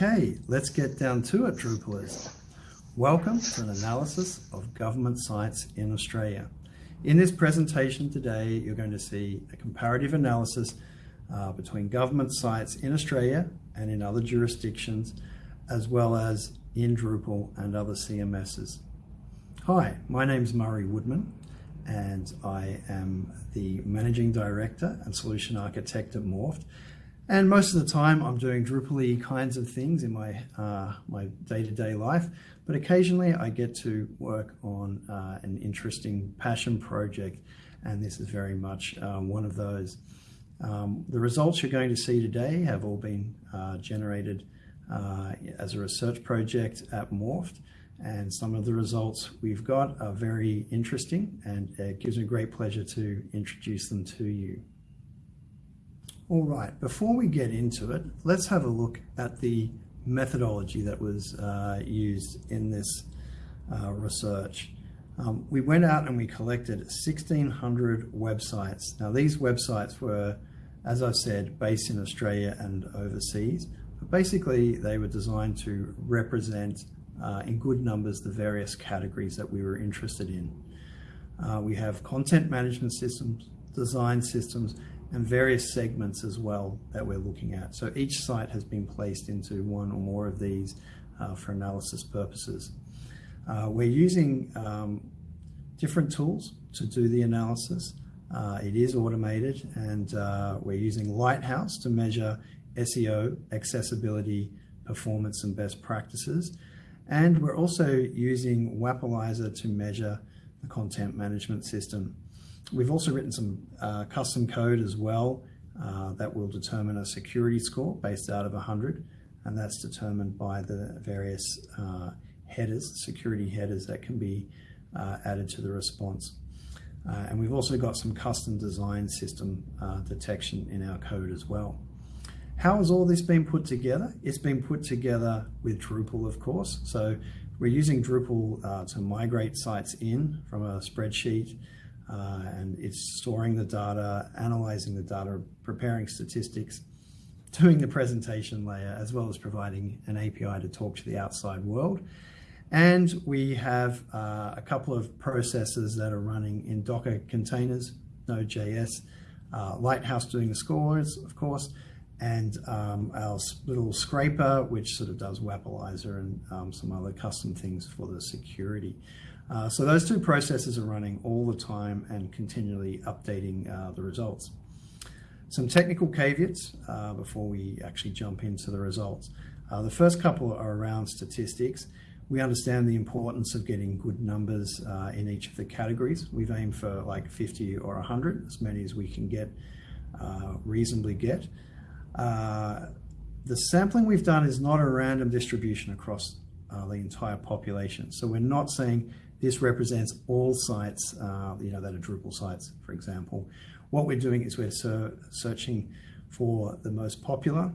Okay, let's get down to it, Drupalers. Welcome to an analysis of government sites in Australia. In this presentation today, you're going to see a comparative analysis uh, between government sites in Australia and in other jurisdictions, as well as in Drupal and other CMSs. Hi, my name is Murray Woodman, and I am the Managing Director and Solution Architect at Morpht. And most of the time, I'm doing Drupal kinds of things in my uh, my day-to-day life, but occasionally I get to work on uh, an interesting passion project, and this is very much uh, one of those. Um, the results you're going to see today have all been uh, generated uh, as a research project at Morpht, and some of the results we've got are very interesting, and it gives me great pleasure to introduce them to you. All right, before we get into it, let's have a look at the methodology that was uh, used in this uh, research. Um, we went out and we collected 1,600 websites. Now these websites were, as I said, based in Australia and overseas, but basically they were designed to represent uh, in good numbers the various categories that we were interested in. Uh, we have content management systems, design systems, and various segments as well that we're looking at. So each site has been placed into one or more of these uh, for analysis purposes. Uh, we're using um, different tools to do the analysis. Uh, it is automated and uh, we're using Lighthouse to measure SEO, accessibility, performance and best practices. And we're also using Wappalyzer to measure the content management system. We've also written some uh, custom code as well uh, that will determine a security score based out of 100 and that's determined by the various uh, headers, security headers that can be uh, added to the response. Uh, and we've also got some custom design system uh, detection in our code as well. How has all this been put together? It's been put together with Drupal, of course. So we're using Drupal to migrate sites in from a spreadsheet and it's storing the data, analyzing the data, preparing statistics, doing the presentation layer, as well as providing an API to talk to the outside world. And we have uh, a couple of processes that are running in Docker containers, Node.js, uh, Lighthouse doing the scores, of course, and um, our little scraper, which sort of does Wappalyzer and um, some other custom things for the security. Uh, so those two processes are running all the time and continually updating uh, the results. Some technical caveats uh, before we actually jump into the results. Uh, the first couple are around statistics. We understand the importance of getting good numbers uh, in each of the categories. We've aimed for like 50 or 100, as many as we can get, uh, reasonably get. the sampling we've done is not a random distribution across the entire population. So we're not saying this represents all sites, uh, you know, that are Drupal sites, for example. What we're doing is we're searching for the most popular,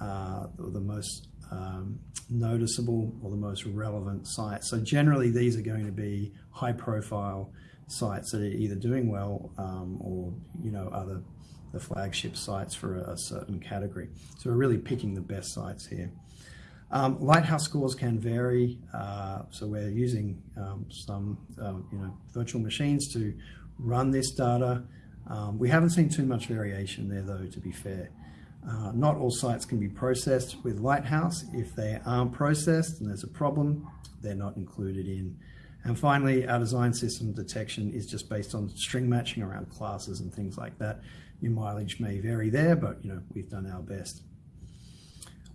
uh, or the most um, noticeable, or the most relevant sites. So generally, these are going to be high-profile sites that are either doing well um, or, you know, other the flagship sites for a, a certain category. So we're really picking the best sites here. Um, lighthouse scores can vary, uh, so we're using um, some um, you know virtual machines to run this data. Um, we haven't seen too much variation there though, to be fair. Uh, not all sites can be processed with Lighthouse. If they aren't processed and there's a problem, they're not included in. And finally, our design system detection is just based on string matching around classes and things like that. Your mileage may vary there, but you know we've done our best.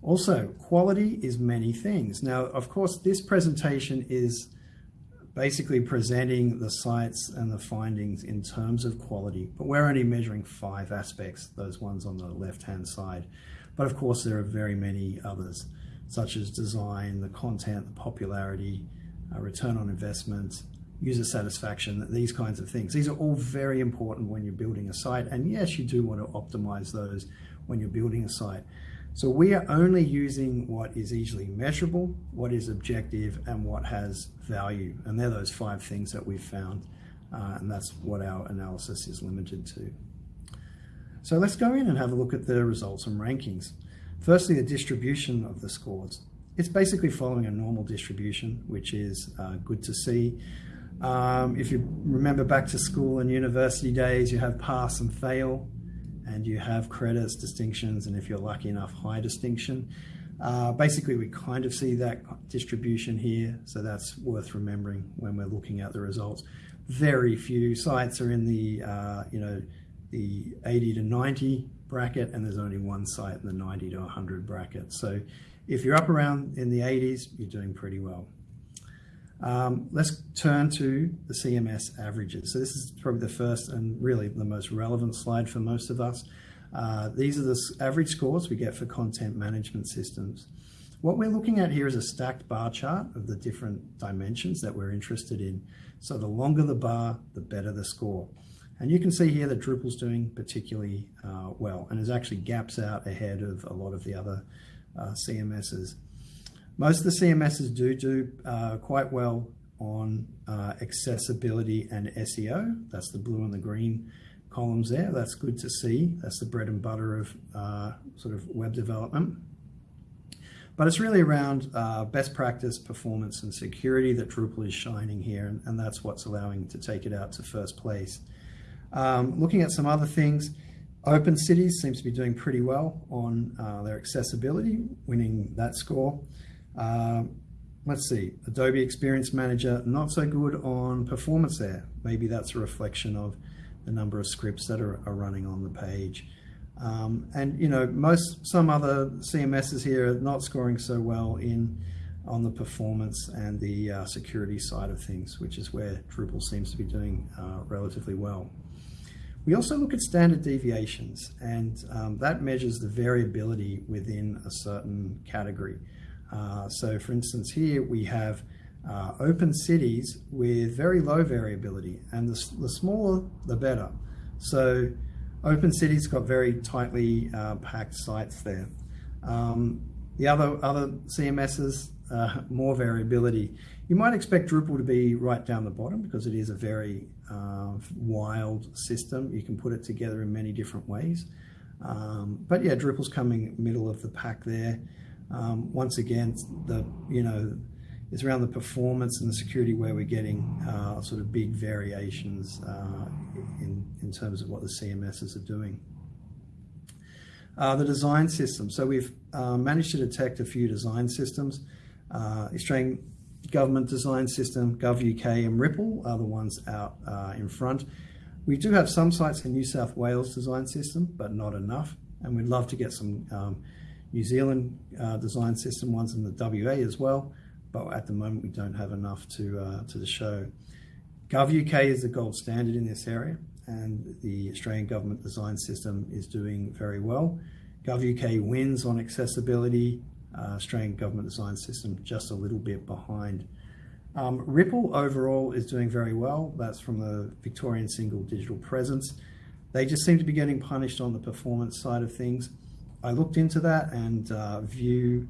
Also, quality is many things. Now, of course, this presentation is basically presenting the sites and the findings in terms of quality, but we're only measuring five aspects, those ones on the left-hand side. But of course, there are very many others, such as design, the content, the popularity, uh, return on investment, user satisfaction, these kinds of things. These are all very important when you're building a site. And yes, you do want to optimize those when you're building a site. So we are only using what is easily measurable, what is objective, and what has value. And they're those five things that we've found. Uh, and that's what our analysis is limited to. So let's go in and have a look at the results and rankings. Firstly, the distribution of the scores. It's basically following a normal distribution, which is uh, good to see. Um, if you remember back to school and university days, you have pass and fail, and you have credits, distinctions, and if you're lucky enough, high distinction. Uh, basically, we kind of see that distribution here, so that's worth remembering when we're looking at the results. Very few sites are in the, uh, you know, the 80 to 90 bracket, and there's only one site in the 90 to 100 bracket. So if you're up around in the 80s, you're doing pretty well. Um, let's turn to the CMS averages. So this is probably the first and really the most relevant slide for most of us. Uh, these are the average scores we get for content management systems. What we're looking at here is a stacked bar chart of the different dimensions that we're interested in. So the longer the bar, the better the score. And you can see here that Drupal's doing particularly uh, well and is actually gaps out ahead of a lot of the other uh, CMSs. Most of the CMSs do do uh, quite well on uh, accessibility and SEO. That's the blue and the green columns there. That's good to see. That's the bread and butter of uh, sort of web development. But it's really around uh, best practice, performance, and security that Drupal is shining here, and, and that's what's allowing to take it out to first place. Um, looking at some other things, Open Cities seems to be doing pretty well on uh, their accessibility, winning that score. Um, let's see, Adobe Experience Manager, not so good on performance there. Maybe that's a reflection of the number of scripts that are, are running on the page. Um, and you know, most some other CMSs here are not scoring so well in on the performance and the uh, security side of things, which is where Drupal seems to be doing uh, relatively well. We also look at standard deviations, and um, that measures the variability within a certain category. Uh, so for instance, here we have uh, open cities with very low variability, and the, the smaller, the better. So open cities got very tightly uh, packed sites there. Um, the other, other CMSs, uh, more variability. You might expect Drupal to be right down the bottom because it is a very uh, wild system. You can put it together in many different ways. Um, but yeah, Drupal's coming middle of the pack there. Um, once again, the you know it's around the performance and the security where we're getting uh, sort of big variations uh, in in terms of what the CMSs are doing. Uh, the design system. So we've uh, managed to detect a few design systems. Uh, Australian government design system, GovUK and Ripple are the ones out uh, in front. We do have some sites in New South Wales design system, but not enough. And we'd love to get some um, New Zealand uh, design system ones in the WA as well, but at the moment we don't have enough to, uh, to the show. GovUK is the gold standard in this area and the Australian government design system is doing very well. GovUK wins on accessibility, uh, Australian government design system just a little bit behind. Um, Ripple overall is doing very well. That's from the Victorian Single Digital Presence. They just seem to be getting punished on the performance side of things. I looked into that and uh, Vue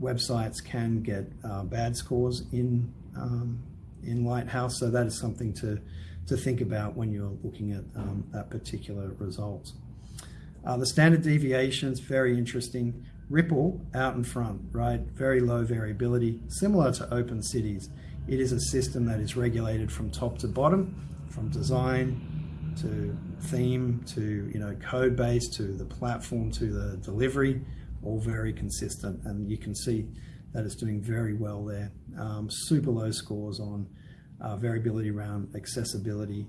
websites can get uh, bad scores in um, in Lighthouse, so that is something to to think about when you're looking at um, that particular result. Uh, the standard deviations, very interesting. Ripple out in front, right? Very low variability, similar to Open Cities. It is a system that is regulated from top to bottom, from design to theme to you know code base to the platform to the delivery all very consistent. And you can see that it's doing very well there. Um, super low scores on uh, variability around accessibility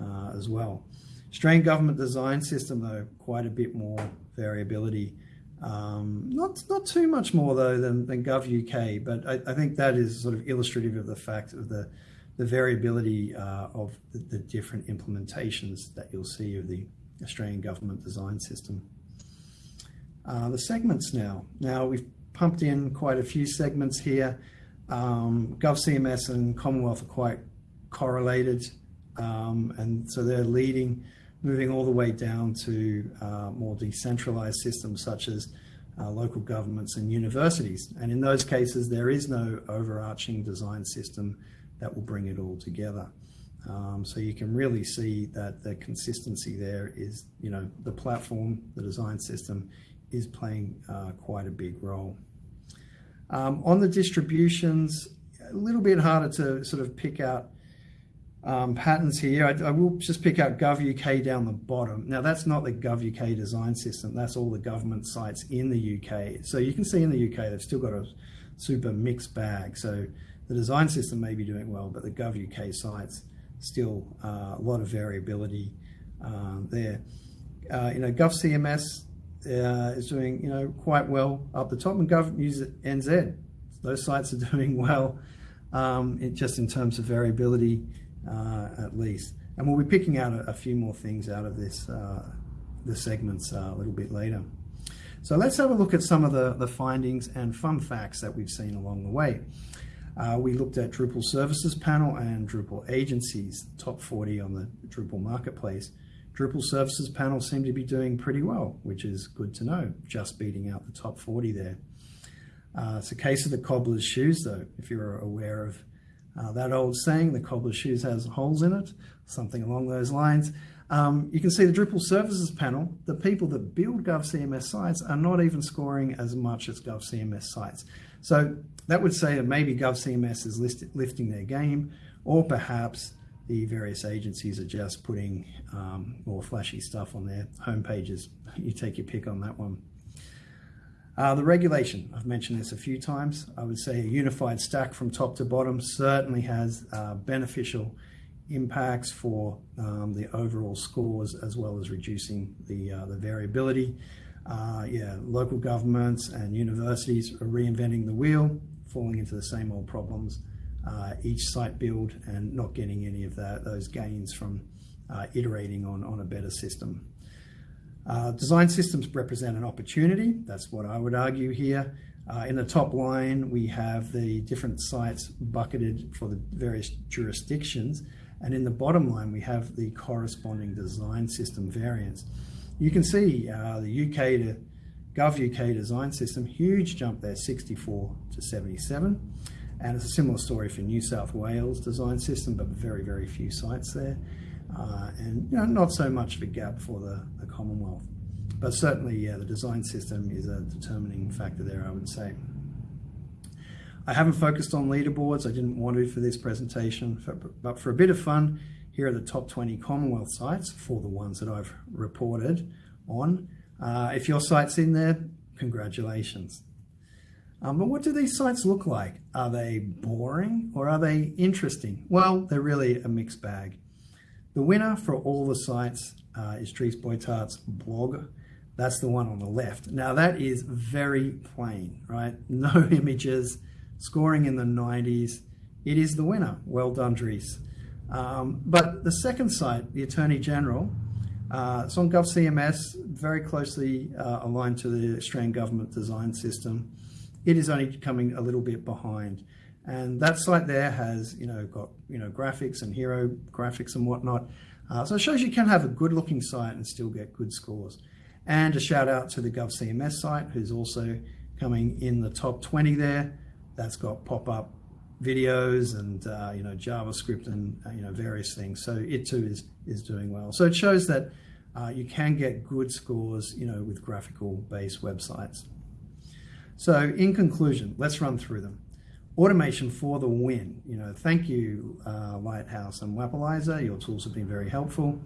uh, as well. Australian government design system though quite a bit more variability. Um, not not too much more though than, than UK, but I, I think that is sort of illustrative of the fact of the the variability uh, of the, the, different implementations that you'll see of the Australian government design system. Uh, the segments now. Now we've pumped in quite a few segments here. Um, GovCMS and Commonwealth are quite correlated um, and so they're leading, moving all the way down to uh, more decentralized systems such as uh, local governments and universities. And in those cases, there is no overarching design system that will bring it all together. Um, so you can really see that the consistency there is, you know, the platform, the design system is playing uh, quite a big role. Um, on the distributions, a little bit harder to sort of pick out um, patterns here. I, I, will just pick out GovUK down the bottom. Now that's not the GovUK design system. That's all the government sites in the UK. So you can see in the UK they've still got a super mixed bag. So the design system may be doing well, but the GovUK sites still uh, a lot of variability uh, there. Uh, you know, GovCMS uh, is doing you know quite well up the top, and Gov NZ. Those sites are doing well, um, it, just in terms of variability uh, at least. And we'll be picking out a, a few more things out of this uh, the segments uh, a little bit later. So let's have a look at some of the, the findings and fun facts that we've seen along the way. Uh, we looked at Drupal Services Panel and Drupal Agencies, top 40 on the Drupal Marketplace. Drupal Services Panel seem to be doing pretty well, which is good to know, just beating out the top 40 there. Uh, it's a case of the cobbler's shoes, though, if you're aware of uh, that old saying, the cobbler's shoes has holes in it, something along those lines. Um, you can see the Drupal Services panel, the people that build GovCMS sites are not even scoring as much as GovCMS sites. So that would say that maybe GovCMS is lifting their game, or perhaps the various agencies are just putting um, more flashy stuff on their home pages. You take your pick on that one. Uh, the regulation, I've mentioned this a few times. I would say a unified stack from top to bottom certainly has uh, beneficial impacts for um, the overall scores as well as reducing the, uh, the variability. Uh, yeah, local governments and universities are reinventing the wheel, falling into the same old problems. Uh, each site build and not getting any of that, those gains from uh, iterating on, on a better system. Uh, design systems represent an opportunity. That's what I would argue here. Uh, in the top line, we have the different sites bucketed for the various jurisdictions. And in the bottom line, we have the corresponding design system variants. You can see uh, the UK to Gov UK design system, huge jump there, 64 to 77. And it's a similar story for New South Wales design system, but very, very few sites there. Uh, and you know, not so much of a gap for the, the Commonwealth. But certainly, yeah, the design system is a determining factor there, I would say. I haven't focused on leaderboards. I didn't want to for this presentation, but for a bit of fun, here are the top 20 Commonwealth sites for the ones that I've reported on. Uh, if your site's in there, congratulations. Um, but what do these sites look like? Are they boring or are they interesting? Well, they're really a mixed bag. The winner for all the sites uh, is Dries Buytaert's blog. That's the one on the left. Now that is very plain, right? No images, scoring in the 90s. It is the winner. Well done, Dries. Um, but the second site, the Attorney General, uh, it's on GovCMS, very closely uh, aligned to the Australian government design system. It is only coming a little bit behind. And that site there has, you know, got, you know, graphics and hero graphics and whatnot. Uh, so it shows you can have a good looking site and still get good scores. And a shout out to the GovCMS site, who's also coming in the top 20 there. That's got pop-up videos and, uh, you know, JavaScript and, uh, you know, various things. So it too is, is doing well. So it shows that uh, you can get good scores, you know, with graphical based websites. So in conclusion, let's run through them automation for the win. You know, thank you, uh, Lighthouse and Wappalyzer. Your tools have been very helpful.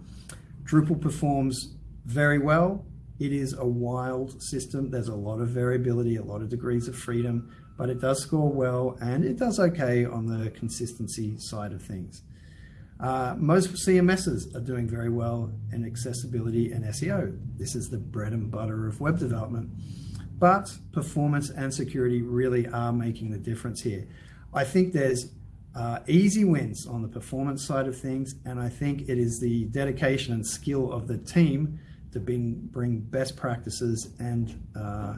Drupal performs very well. It is a wild system. There's a lot of variability, a lot of degrees of freedom, but it does score well and it does okay on the consistency side of things. Uh, most CMSs are doing very well in accessibility and SEO. This is the bread and butter of web development. But performance and security really are making the difference here. I think there's uh, easy wins on the performance side of things, and I think it is the dedication and skill of the team to bring, bring best practices and uh,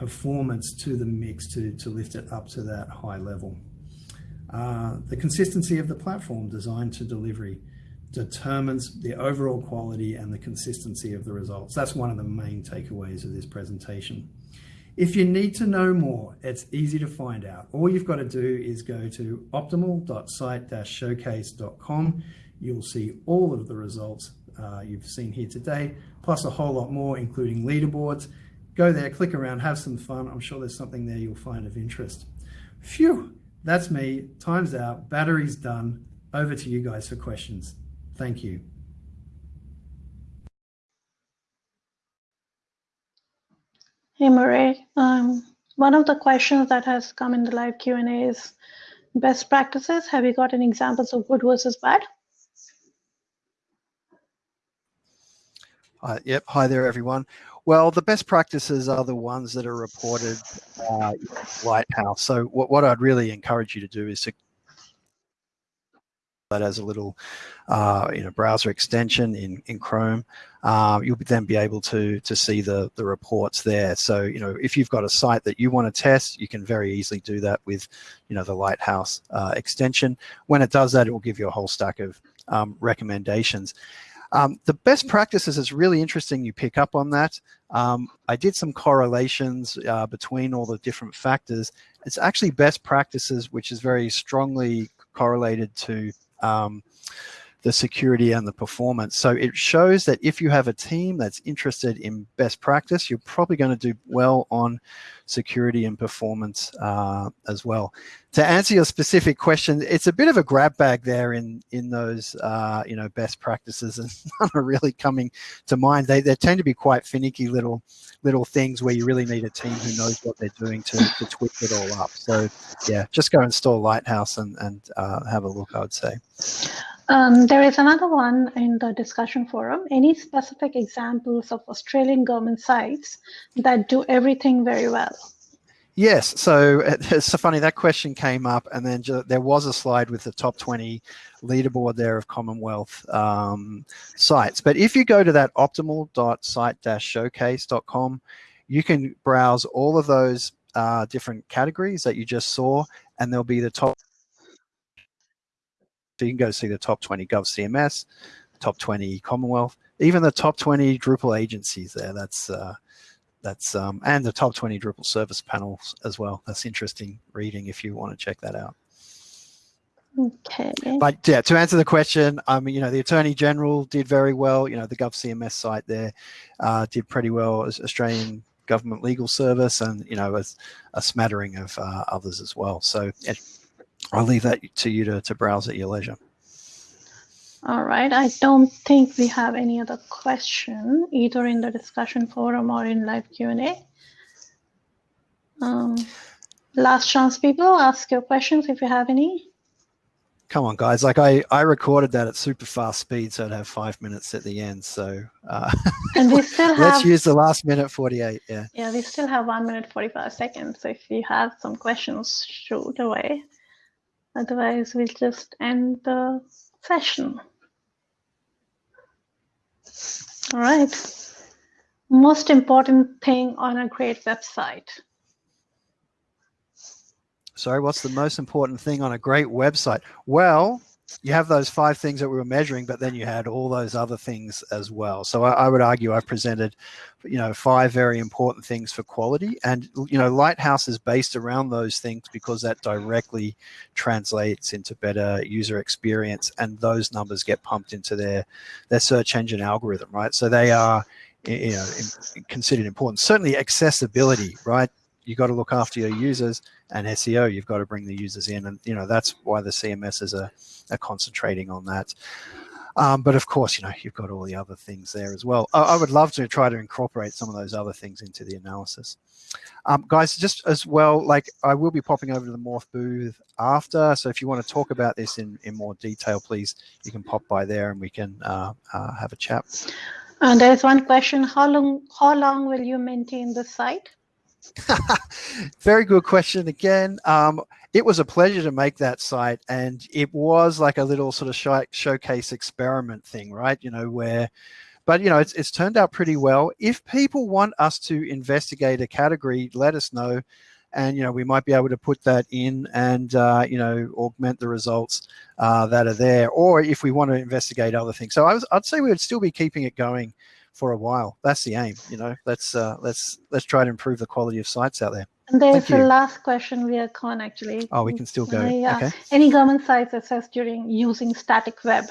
performance to the mix to, to lift it up to that high level. Uh, the consistency of the platform designed to delivery determines the overall quality and the consistency of the results. That's one of the main takeaways of this presentation. If you need to know more, it's easy to find out. All you've got to do is go to optimal.site-showcase.com. You'll see all of the results uh, you've seen here today, plus a whole lot more, including leaderboards. Go there, click around, have some fun. I'm sure there's something there you'll find of interest. Phew, that's me. Time's out. Battery's done. Over to you guys for questions. Thank you. Hey, Murray. Um, one of the questions that has come in the live Q&A is best practices. Have you got any examples of good versus bad? Uh, yep. Hi there, everyone. Well, the best practices are the ones that are reported uh, Lighthouse. So what, what I'd really encourage you to do is to that as a little uh, you know browser extension in in Chrome. Uh, you'll then be able to to see the the reports there. So you know if you've got a site that you want to test, you can very easily do that with you know the Lighthouse uh, extension. When it does that, it will give you a whole stack of um, recommendations. Um, the best practices is really interesting. You pick up on that. Um, I did some correlations uh, between all the different factors. It's actually best practices, which is very strongly correlated to um, the security and the performance. So it shows that if you have a team that's interested in best practice, you're probably going to do well on security and performance uh, as well. To answer your specific question, it's a bit of a grab bag there in in those uh, you know best practices, and none are really coming to mind. They they tend to be quite finicky little little things where you really need a team who knows what they're doing to to tweak it all up. So yeah, just go install Lighthouse and and uh, have a look. I would say. Um, there is another one in the discussion forum. Any specific examples of Australian government sites that do everything very well? Yes, so it's so funny that question came up, and then there was a slide with the top 20 leaderboard there of Commonwealth um, sites. But if you go to that optimal.site-showcase.com, you can browse all of those uh, different categories that you just saw, and there'll be the top so you can go see the top 20 Gov CMS, top 20 Commonwealth, even the top 20 Drupal agencies there. That's uh, that's um, and the top 20 Drupal service panels as well. That's interesting reading if you want to check that out. Okay. But yeah, to answer the question, I mean, you know, the Attorney General did very well. You know, the Gov CMS site there uh, did pretty well as Australian Government Legal Service, and you know, as a smattering of uh, others as well. So I'll leave that to you to, to browse at your leisure. All right. I don't think we have any other question either in the discussion forum or in live Q&A. Um, last chance, people, ask your questions if you have any. Come on, guys. Like I, I recorded that at super fast speed, so I'd have five minutes at the end. So uh, and we still have, let's use the last minute 48. Yeah. Yeah, we still have one minute 45 seconds. So if you have some questions, shoot away. Otherwise, we'll just end the session. All right. Most important thing on a great website. Sorry, what's the most important thing on a great website? Well, you have those five things that we were measuring, but then you had all those other things as well. So I, I, would argue I've presented, you know, five very important things for quality. And, you know, Lighthouse is based around those things because that directly translates into better user experience and those numbers get pumped into their, their search engine algorithm, right? So they are, you know, considered important. Certainly accessibility, right? You got to look after your users and SEO, you've got to bring the users in. And, you know, that's why the CMS are, are concentrating on that. Um, but of course, you know, you've got all the other things there as well. I, I, would love to try to incorporate some of those other things into the analysis. Um, guys, just as well, like I will be popping over to the Morpht booth after. So if you want to talk about this in, in more detail, please, you can pop by there and we can uh, uh, have a chat. And there's one question, how long, how long will you maintain the site? Very good question again. Um, it was a pleasure to make that site and it was like a little sort of show, showcase experiment thing, right? You know, where, but you know, it's, it's turned out pretty well. If people want us to investigate a category, let us know. And, you know, we might be able to put that in and, uh, you know, augment the results uh, that are there. Or if we want to investigate other things. So I was, I'd say we would still be keeping it going for a while. That's the aim, you know. Let's uh, let's let's try to improve the quality of sites out there. And there's the last question via Con actually. Oh, we can still go. Yeah. Okay. Any government sites assessed during using static web?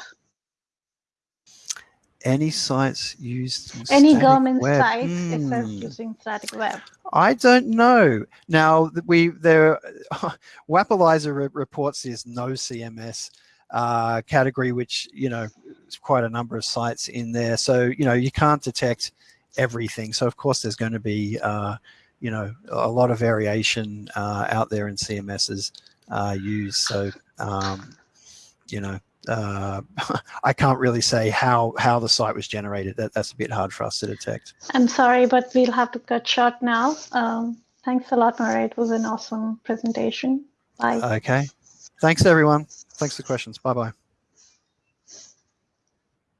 Any sites used Any government web? sites, it says Hmm. using static web. I don't know. Now we there, Wappalyzer re- reports this no CMS uh, category, which you know is quite a number of sites in there. So you know you can't detect everything. So of course there's going to be uh, you know a lot of variation uh, out there in CMSs uh, used. So um, you know. Uh, I can't really say how how the site was generated. That that's a bit hard for us to detect. I'm sorry, but we'll have to cut short now. Um, thanks a lot, Murray. It was an awesome presentation. Bye. Okay. Thanks, everyone. Thanks for the questions. Bye bye.